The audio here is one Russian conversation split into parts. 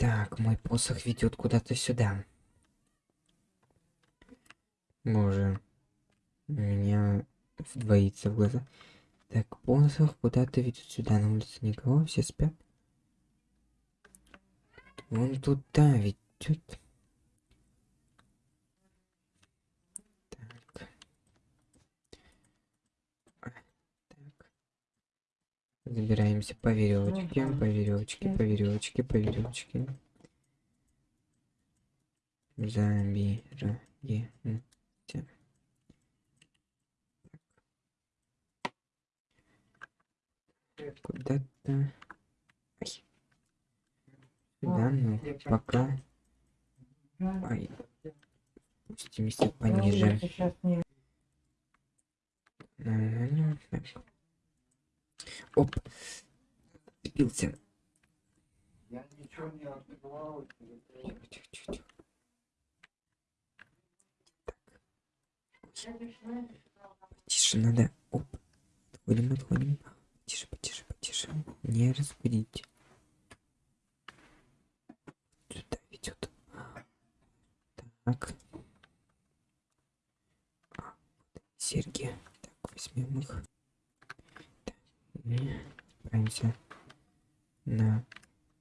Так, мой посох ведет куда-то сюда. Боже. Меня двоится в глаза. Так, посох куда-то ведет сюда. На улице никого, все спят. Вон туда ведет. Так. А, так. Забираемся по веревочке, по веревочке, по веревочке, по веревочке. Забираемся. Куда-то. Да, ну, пока. Ай. Спустимся пониже. Ага, так. Оп. Цепился. Я ничего не открывал. Потише надо. Оп. Отходим, отходим. Потише, потише, потише. Не разбудите. Сюда ведет. Так. А, серьги. Так, возьмем их. И отправимся на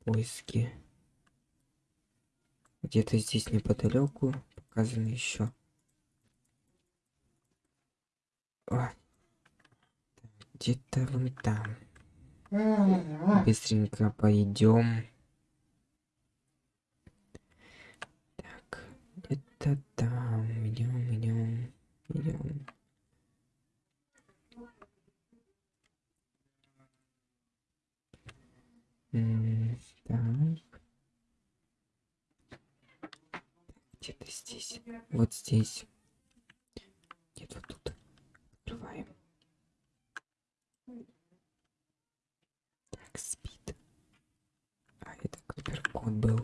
поиски. Где-то здесь неподалеку показано еще. Где-то вон там. Быстренько пойдем. Так, где-то там. Идем, идем, идем. Где-то здесь. Вот здесь. Нет, вот тут. Открываем. Так, спит. А, это код был.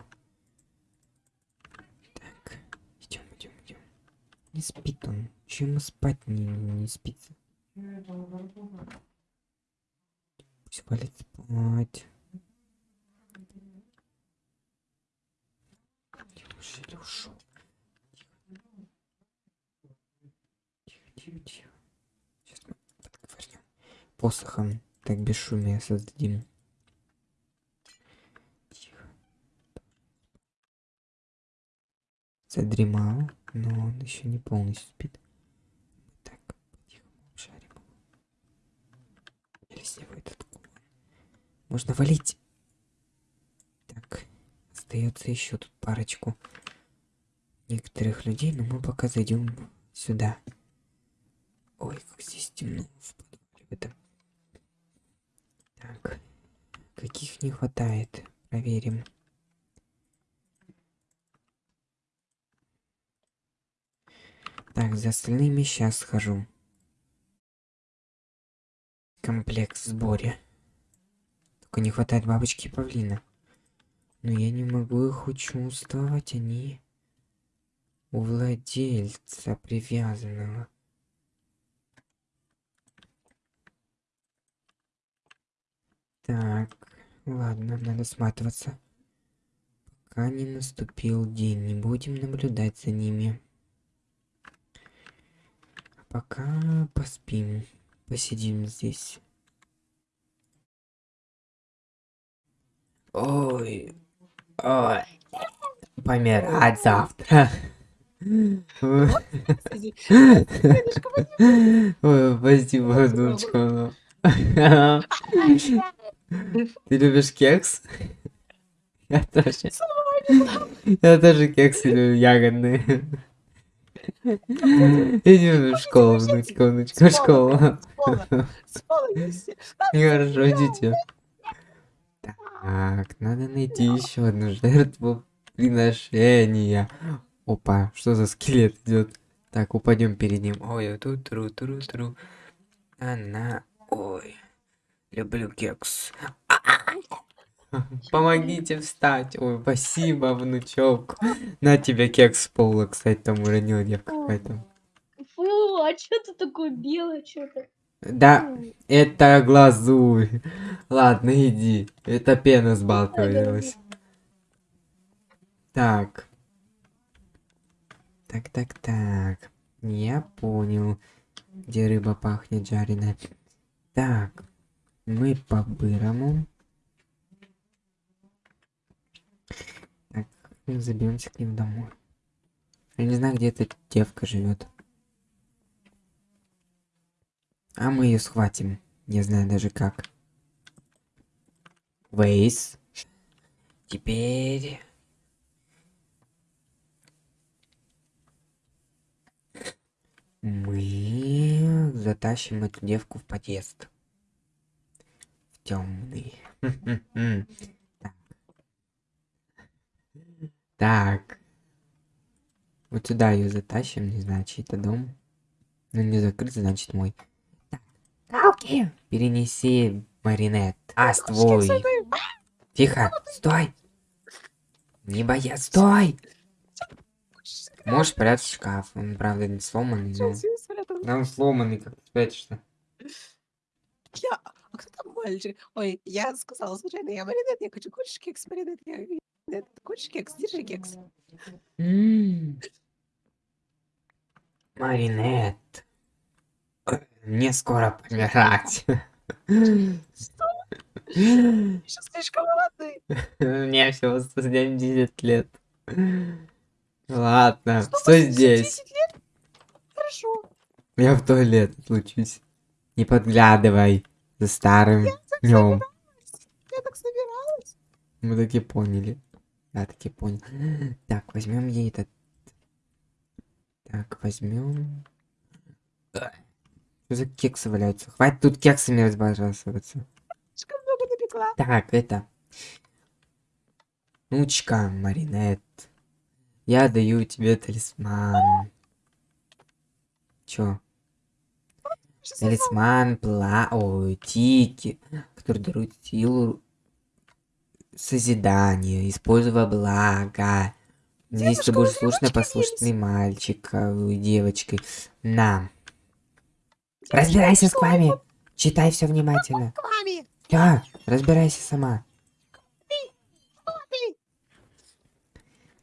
Так, идем, идем, идем. Не спит он. Чем спать не, не спится? Пусть валит спать. Неужели ушел? Тихо. Сейчас мы подговорим. Посохом так бесшумие создадим. Тихо. Задремал, но он еще не полностью спит. Так, тихо обшарим. Или с этот кулон. Можно валить. Так, остается еще тут парочку некоторых людей, но мы пока зайдем сюда. Ой, как здесь темно в подвале в этом. Так, каких не хватает? Проверим. Так, за остальными сейчас схожу. Комплект в сборе. Только не хватает бабочки и павлина. Но я не могу их учувствовать, они у владельца привязанного. Так, ладно, надо сматываться. Пока не наступил день, не будем наблюдать за ними. А пока поспим, посидим здесь. Ой, ой, помирать завтра. Ой, спасибо, внучка. Ты любишь кекс? Я тоже. Я тоже кексы люблю, ягодные. Иди в школу, внучка, внучка, в школу. Хорошо, идите. Так, надо найти еще одну жертву приношения. Опа, что за скелет идет? Так, упадем перед ним. Ой, тут тру тру тру. Она. Ой. Люблю кекс. Помогите встать. Ой, спасибо, внучок. На тебе кекс с пола, кстати, там уронила девка какая-то. Фу, а что ты такое белое что-то? Да, это глазурь. Ладно, иди. Это пена сбалтывалась. Так. Так, так, так. Я понял, где рыба пахнет жареная. Так, мы по-бырому. Так, заберемся к ним домой. Я не знаю, где эта девка живет. А мы ее схватим. Не знаю даже как. Вейс. Теперь... Мы затащим эту девку в подъезд. Темный. Так. Вот сюда ее затащим, не знаю, чей-то дом. Ну не закрыт, значит мой. Так. Калки! Перенеси маринет. А, твой. Тихо, стой! Не боясь, стой! Можешь спрятать в шкаф. Он, правда, не сломанный, но... Да он сломанный, как ты спрячешься. Я... Мальчик? Ой, я сказала случайно, я маринет, я хочу хочешь кекс, маринет, я... Нет, хочешь кекс? Держи кекс. М. Маринет. Мне скоро помирать. Еще слишком молодой. Мне всего 170 лет. Ладно, Что, стой 10 здесь. лет? Хорошо. Я в туалет отлучусь. Не подглядывай за старым днем. Я так собиралась. Мы таки поняли. Я таки понял. Так, возьмем ей этот. Так, возьмем. Что за кексы валяются? Хватит тут кексами разбрасываться. Слишком много напекла. Так, это. Нучка, Маринет. Я даю тебе талисман. Чё? Талисман, пла... Ой, тики, который дарует силу созидания, используя благо. Если ты будешь ручки послушный мальчик, ой, девочкой. На. Разбирайся с вами. Читай все внимательно. Да, разбирайся сама.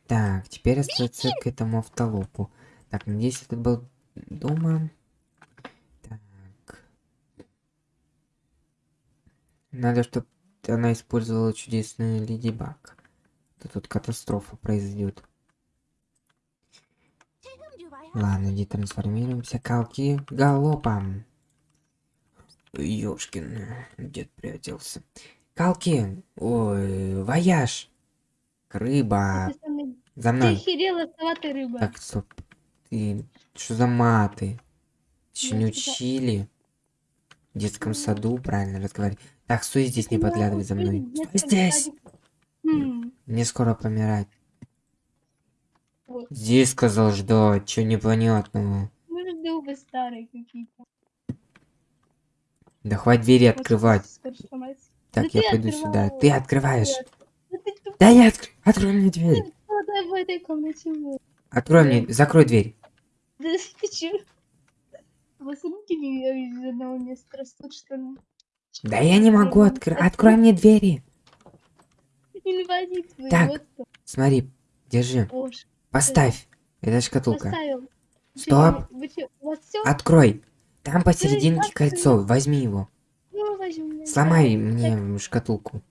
Так, теперь остается к этому автолопу. Так, надеюсь, это был дома. Надо, чтобы она использовала чудесную Леди Баг. То тут катастрофа произойдет. Ладно, иди трансформируемся. Калки галопом. Ёшкин, дед приоделся. Калки, ой, вояж. Рыба. Ты За Ты мной. охерела, сама ты рыба. Так, стоп. Ты что за маты? Еще не Я сказала- учили? В детском саду правильно разговаривать. Так, стой здесь, не подглядывай за мной. Стой здесь! садике. М, Мне скоро помирать. Здесь сказал ждать, что непонятного. Мы жду вы старые какие-то. Да хватит двери открывать. Так, Да я пойду сюда. Ты открываешь. Нет. Да я открою. Открой мне дверь. Открой мне, закрой дверь. Да ты чё? Вас руки не из одного места растут, что? Да я не могу открыть. Открой мне двери. Инвалид Так. Смотри, держи. Поставь. Это шкатулка. поставил. Стоп. Открой. Там посерединке кольцо. Возьми его. Ну. Сломай мне шкатулку.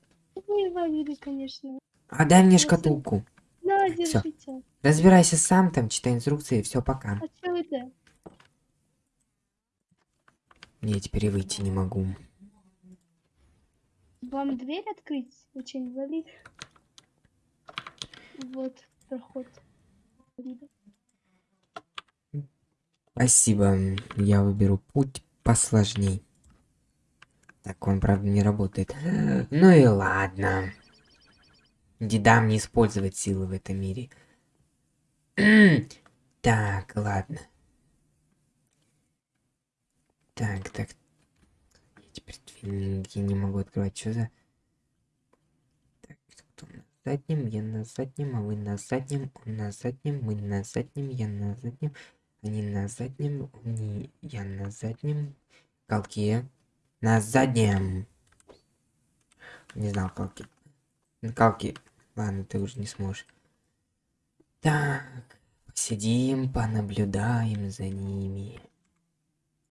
Конечно. Отдай мне Вот шкатулку. Держите. Разбирайся сам там, читай инструкции, все, пока. А чё это? Я теперь выйти не могу. Вам дверь открыть? Очень инвалид. Вот, проход. Спасибо, я выберу путь посложней. Так он, правда, не работает. Ну и ладно. Дедам не использовать силы в этом мире. Так, ладно. Так, так. Я не могу открывать. Что за... Так, кто на заднем? Я на заднем, а вы на заднем. Он на заднем, мы на заднем, я на заднем. Они на заднем, не я на заднем. Колки на заднем. Не знал, колки. Ну, Колки. Ладно, ты уже не сможешь. Так, посидим, понаблюдаем за ними.